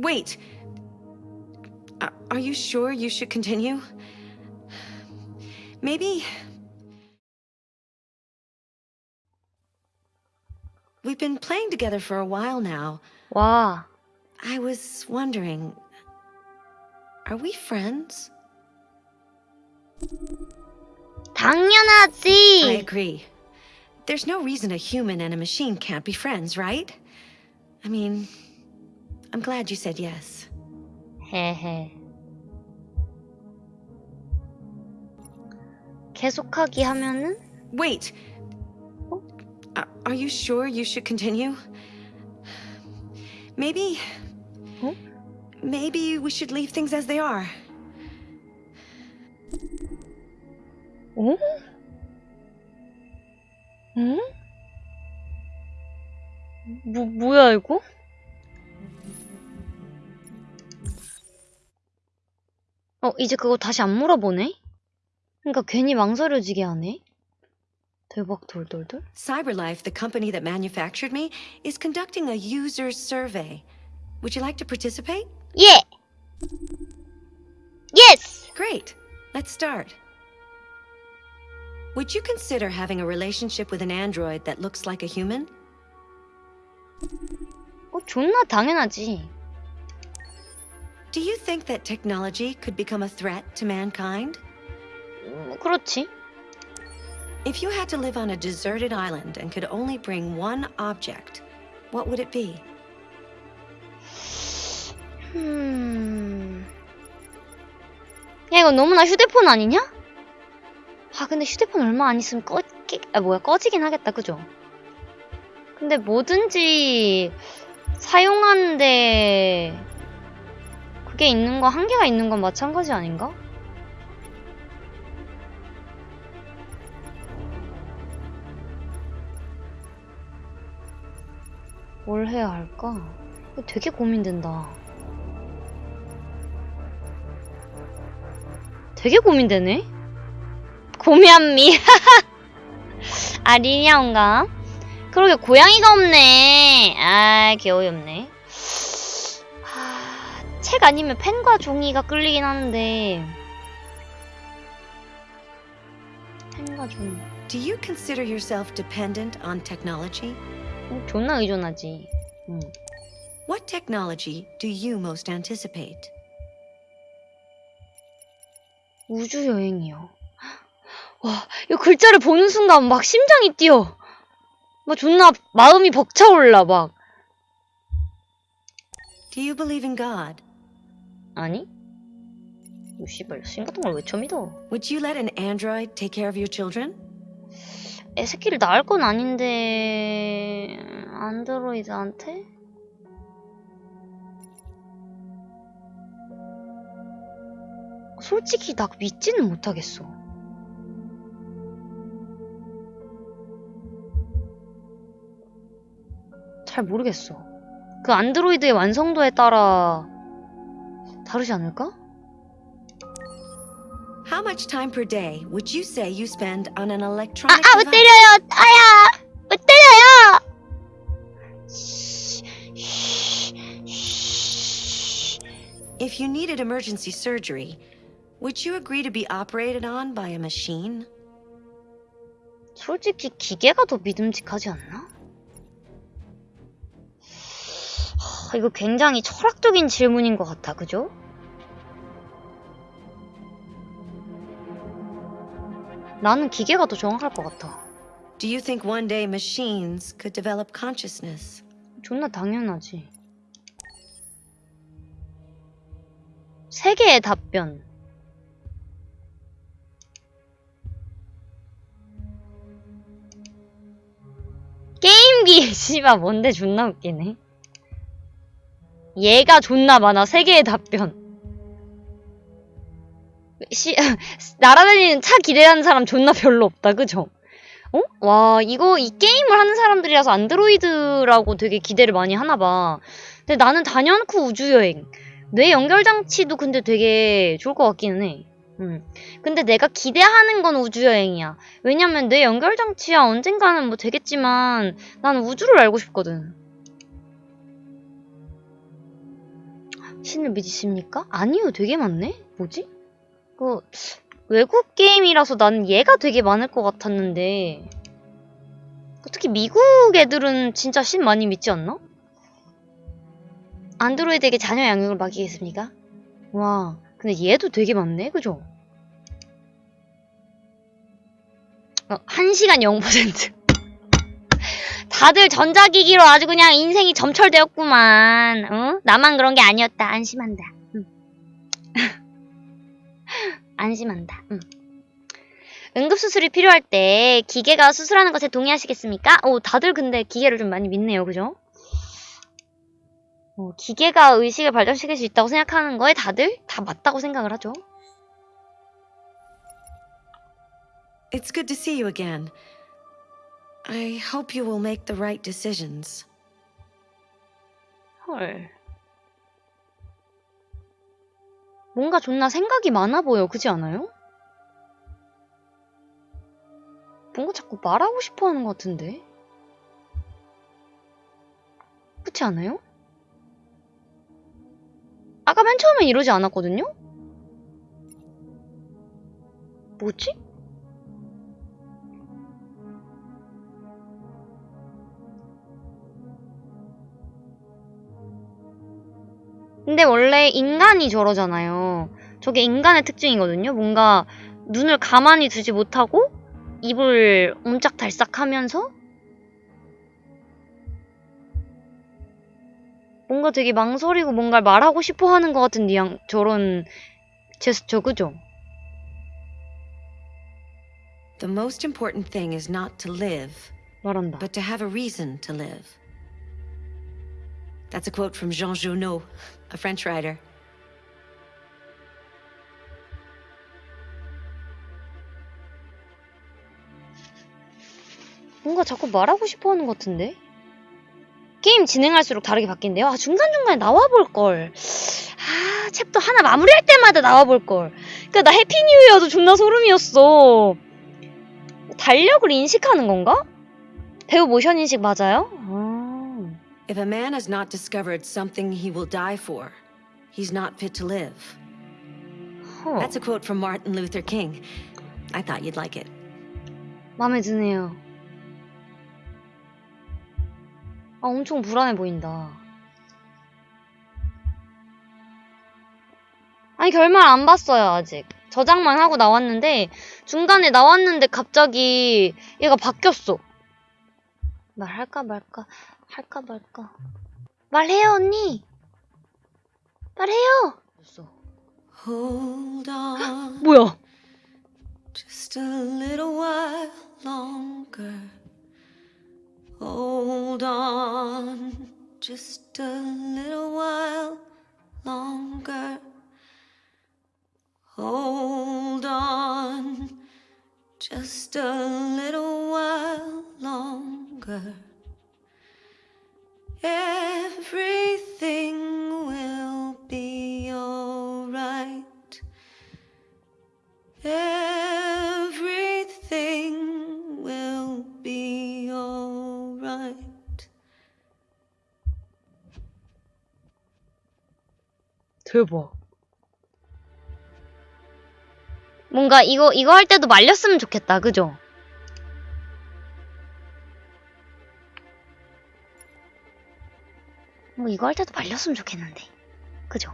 Wait. Are, are you sure you should continue? Maybe. We've been playing together for a while now. 와, I was wondering. Are we friends? I 당연하지. agree. There's no reason a human and a machine can't be friends, right? I mean, I'm glad you said yes. 헤헤. 계속하기 하면은 Wait. Are, are you sure you should continue? Maybe. Huh? Maybe we should leave things as they are. 어? 응? 뭐 뭐야 이거? 어 이제 그거 다시 안 물어보네? 그러니까 괜히 망설여지게 하네. 대박 돌돌돌. CyberLife, the company that manufactured me, is conducting a user survey. Would you like to participate? 예. 예스. Great. Let's start. Would you consider having a relationship with an android that looks like a human? 어 존나 당연하지. Do you think that technology could become a threat to mankind? 음, 그렇지. If you had to live on a deserted island and could only bring one object, what would it be? 음. 야 이거 너무나 휴대폰 아니냐? 아 근데 휴대폰 얼마 안 있으면 꺼지 아 뭐야 꺼지긴 하겠다 그죠? 근데 뭐든지 사용하는데 그게 있는 거 한계가 있는 건 마찬가지 아닌가? 뭘 해야 할까? 이거 되게 고민된다. 되게 고민되네? 고미한미. 아, 리냐온가? 그러게, 고양이가 없네. 아, 귀여이 없네. 하, 책 아니면 펜과 종이가 끌리긴 하는데. 펜과 종이. Do you consider yourself dependent on technology? 어, 존나 의존하지. 응. What technology do you most anticipate? 우주 여행이요. 와, 이 글자를 보는 순간 막 심장이 뛰어. 막 존나 마음이 벅차올라 막. Do you believe in God? 아니? 이 씨발 신 같은 걸왜 처음 믿어? Would you let an android take care of your children? 애 새끼를 낳을 건 아닌데 안드로이드한테? 솔직히 나 믿지는 못하겠어. 잘 모르겠어. 그 안드로이드의 완성도에 따라 다르지 않을까? How much time per day would you say you spend on an 아, electronic 아, 못 device? 때려요! 아야! 못 때려요! If you needed emergency surgery, would you agree to be operated on by a machine? 솔직히 기계가 더 믿음직하지 않나? 하, 이거 굉장히 철학적인 질문인 것 같아, 그죠? 나는 기계가 더 정확할 것 같아. Do you think one day machines could develop consciousness? 존나 당연하지. 세 개의 답변. 게임기 씨발 뭔데 존나 웃기네. 얘가 존나 많아. 세 개의 답변. 시, 날아다니는 차 기대하는 사람 존나 별로 없다. 그죠? 어? 와, 이거, 이 게임을 하는 사람들이라서 안드로이드라고 되게 기대를 많이 하나 봐. 근데 나는 단연코 우주여행. 뇌 연결장치도 근데 되게 좋을 것 같기는 해. 음. 근데 내가 기대하는 건 우주여행이야. 왜냐면 뇌 연결장치야 언젠가는 뭐 되겠지만, 나는 우주를 알고 싶거든. 신을 믿으십니까? 아니요, 되게 많네? 뭐지? 그, 외국 게임이라서 나는 얘가 되게 많을 것 같았는데. 특히 미국 애들은 진짜 신 많이 믿지 않나? 안드로이드에게 자녀 양육을 맡기겠습니까? 와, 근데 얘도 되게 많네, 그죠? 어, 1시간 0%. 다들 전자기기로 아주 그냥 인생이 점철되었구만. 어? 나만 그런 게 아니었다. 안심한다. 안심한다. 응. 응급수술이 필요할 때 기계가 수술하는 것에 동의하시겠습니까? 오, 다들 근데 기계를 좀 많이 믿네요. 그죠? 어, 기계가 의식을 발전시킬 수 있다고 생각하는 거에 다들 다 맞다고 생각을 하죠. It's good to see you again. I hope you will make the right decisions. 헐. 뭔가 존나 생각이 많아 보여. 그지 않아요? 뭔가 자꾸 말하고 싶어 하는 것 같은데? 그렇지 않아요? 아까 맨 처음엔 이러지 않았거든요? 뭐지? 근데 원래 인간이 저러잖아요. 저게 인간의 특징이거든요. 뭔가 눈을 가만히 두지 못하고 입을 옴짝달싹 하면서 뭔가 되게 망설이고 뭔가를 말하고 싶어 하는 것 같은 뉘앙, 저런 제스처, 그죠? The most important thing is not to live, 말한다. but to have a reason to live. That's a quote from Jean Junot, a French writer. 뭔가 자꾸 말하고 싶어 하는 것 같은데? 게임 진행할수록 다르게 바뀐대요. 아, 중간중간에 나와볼걸. 아, 챕터 하나 마무리할 때마다 나와볼걸. 그니까 나 Happy New Year도 존나 소름이었어. 달력을 인식하는 건가? 배우 모션 인식 맞아요? 아. If a man has not discovered something he will die for, he's not fit to live. 허. That's a quote from Martin Luther King. I thought you'd like it. 마음에 드네요. 아, 엄청 불안해 보인다. 아니, 결말 안 봤어요, 아직. 저장만 하고 나왔는데, 중간에 나왔는데 갑자기 얘가 바뀌었어. 말할까 말까, 할까 말까. 말해요, 언니! 말해요! Hold on 뭐야? just a little while longer. Hold on just a little while longer. Hold on just a little longer. Everything will be alright. Everything will be alright. 대박. 뭔가 이거 이거 할 때도 말렸으면 좋겠다. 그죠? 이거 할 때도 말렸으면 좋겠는데. 그죠?